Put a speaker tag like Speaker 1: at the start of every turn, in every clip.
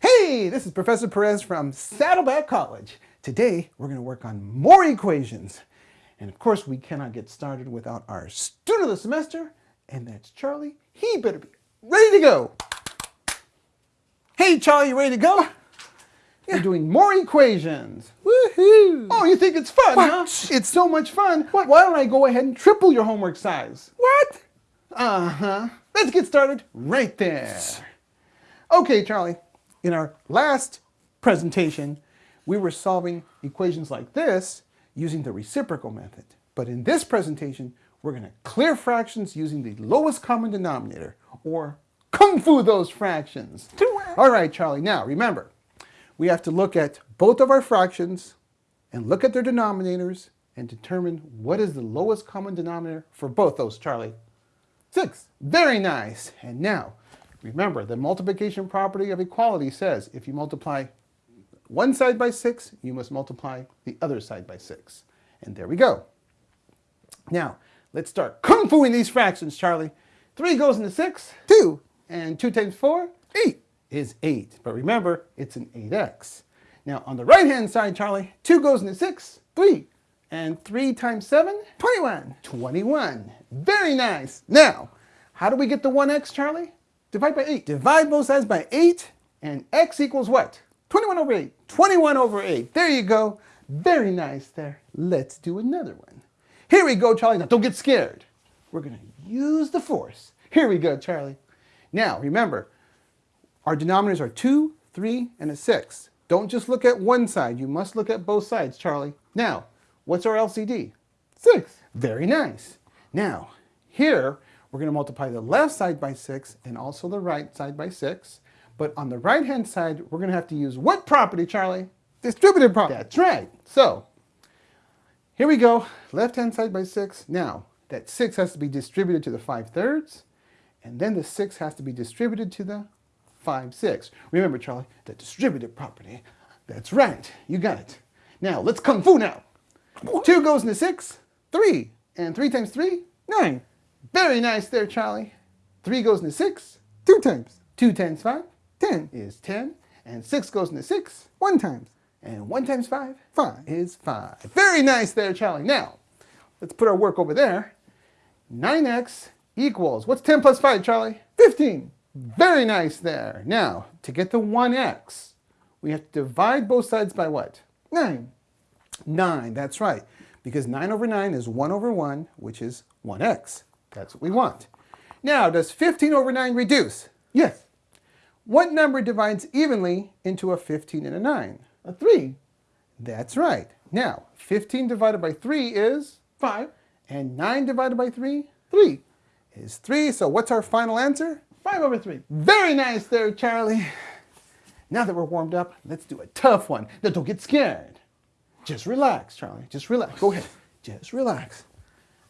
Speaker 1: Hey, this is Professor Perez from Saddleback College. Today, we're going to work on more equations. And of course, we cannot get started without our student of the semester, and that's Charlie. He better be ready to go. Hey, Charlie, you ready to go? Yeah. We're doing more equations.
Speaker 2: Woohoo!
Speaker 1: Oh, you think it's fun,
Speaker 2: what?
Speaker 1: huh? It's so much fun. What? Why don't I go ahead and triple your homework size?
Speaker 2: What?
Speaker 1: Uh-huh. Let's get started right there. Okay, Charlie. In our last presentation, we were solving equations like this using the reciprocal method. But in this presentation, we're going to clear fractions using the lowest common denominator, or kung fu those fractions. All right, Charlie. Now, remember, we have to look at both of our fractions and look at their denominators and determine what is the lowest common denominator for both those, Charlie. Six. Very nice. And now, remember, the multiplication property of equality says if you multiply one side by 6, you must multiply the other side by 6. And there we go. Now, let's start kung fuing these fractions, Charlie. 3 goes into 6, 2. And 2 times 4, 8 is 8. But remember, it's an 8x. Now, on the right-hand side, Charlie, 2 goes into 6, 3. And 3 times 7? 21. 21. Very nice. Now, how do we get the 1x, Charlie? Divide by 8. Divide both sides by 8, and x equals what? 21 over 8. 21 over 8. There you go. Very nice there. Let's do another one. Here we go, Charlie. Now, don't get scared. We're going to use the force. Here we go, Charlie. Now, remember, our denominators are 2, 3, and a 6. Don't just look at one side. You must look at both sides, Charlie. Now, what's our LCD? 6. Very nice. Now, here, we're going to multiply the left side by 6 and also the right side by 6. But on the right-hand side, we're going to have to use what property, Charlie? Distributive property. That's right. So, here we go. Left-hand side by 6. Now, that 6 has to be distributed to the 5 thirds. And then the 6 has to be distributed to the 5 6. Remember, Charlie, the distributive property. That's right. You got it. Now, let's kung fu now. 2 goes into 6. 3. And 3 times 3? 9. Very nice there, Charlie. 3 goes into 6. 2 times. 2 times 5? 10 is 10. And 6 goes into 6. 1 times. And 1 times 5? 5 is 5. Very nice there, Charlie. Now, let's put our work over there. 9x equals, what's 10 plus 5, Charlie? 15. Very nice there. Now, to get the 1x, we have to divide both sides by what? 9. 9, that's right. Because 9 over 9 is 1 over 1, which is 1x. That's what we want. Now, does 15 over 9 reduce? Yes. What number divides evenly into a 15 and a 9? A 3. That's right. Now, 15 divided by 3 is 5, and 9 divided by 3, 3 is 3. So what's our final answer? 5 over 3. Very nice there, Charlie. Now that we're warmed up, let's do a tough one. Now don't get scared. Just relax, Charlie. Just relax. Go ahead. Just relax.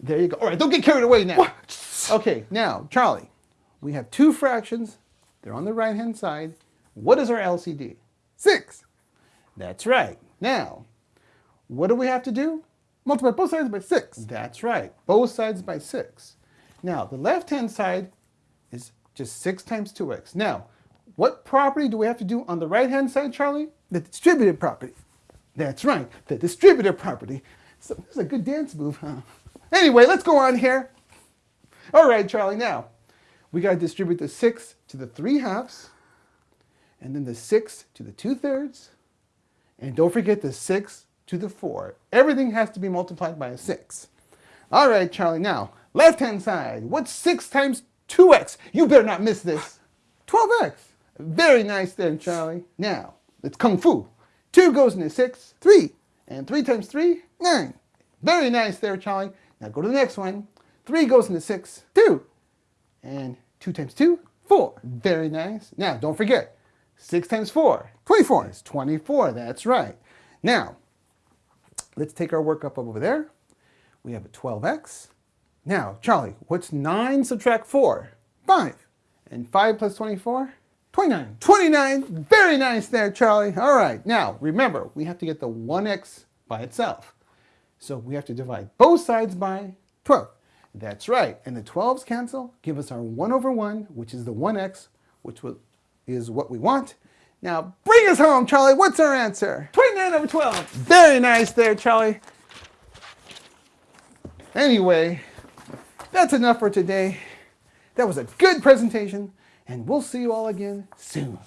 Speaker 1: There you go. All right, don't get carried away now. What? Okay, now, Charlie, we have two fractions. They're on the right-hand side. What is our LCD? 6. That's right. Now, what do we have to do? Multiply both sides by 6. That's right. Both sides by 6. Now, the left-hand side is just 6 times 2x. Now, what property do we have to do on the right-hand side, Charlie? The distributive property. That's right, the distributive property. So this is a good dance move, huh? Anyway, let's go on here. All right, Charlie, now, we got to distribute the 6 to the 3 halves, and then the 6 to the 2 thirds, and don't forget the 6 to the 4. Everything has to be multiplied by a 6. All right, Charlie, now, left-hand side. What's 6 times 2x? You better not miss this. 12x. Very nice there, Charlie. Now, it's kung fu. 2 goes into 6, 3. And 3 times 3, 9. Very nice there, Charlie. Now go to the next one. 3 goes into 6, 2. And 2 times 2, 4. Very nice. Now, don't forget, 6 times 4, 24. It's 24, that's right. Now, let's take our work up over there. We have a 12x. Now, Charlie, what's 9 subtract 4? 5. And 5 plus 24? 29. 29! Very nice there, Charlie. All right, now, remember, we have to get the 1x by itself. So we have to divide both sides by 12. That's right, and the 12s cancel, give us our 1 over 1, which is the 1x, which is what we want. Now bring us home, Charlie. What's our answer?
Speaker 2: 29 over 12.
Speaker 1: Very nice there, Charlie. Anyway, that's enough for today. That was a good presentation, and we'll see you all again soon.